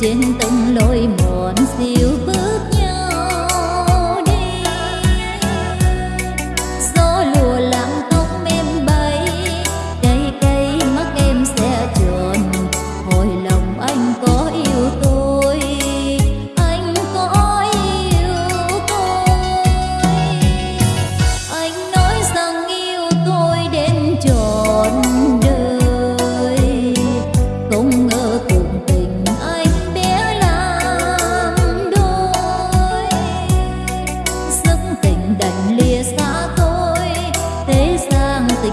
trên từng lối mòn xiêu.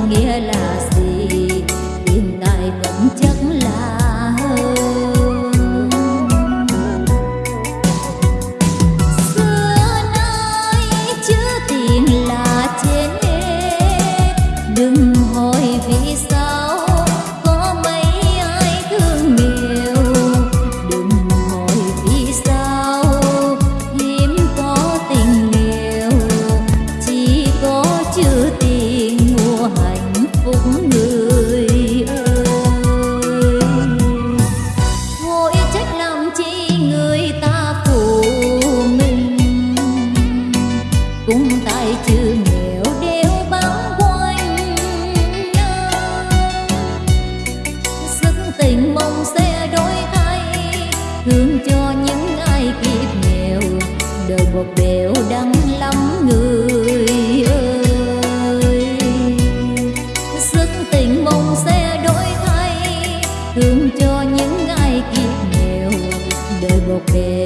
nghĩa là một đều đắng lắm, người ơi. Sức tình mong sẽ đổi thay, thương cho những ai kiệt nghèo. Đời một đều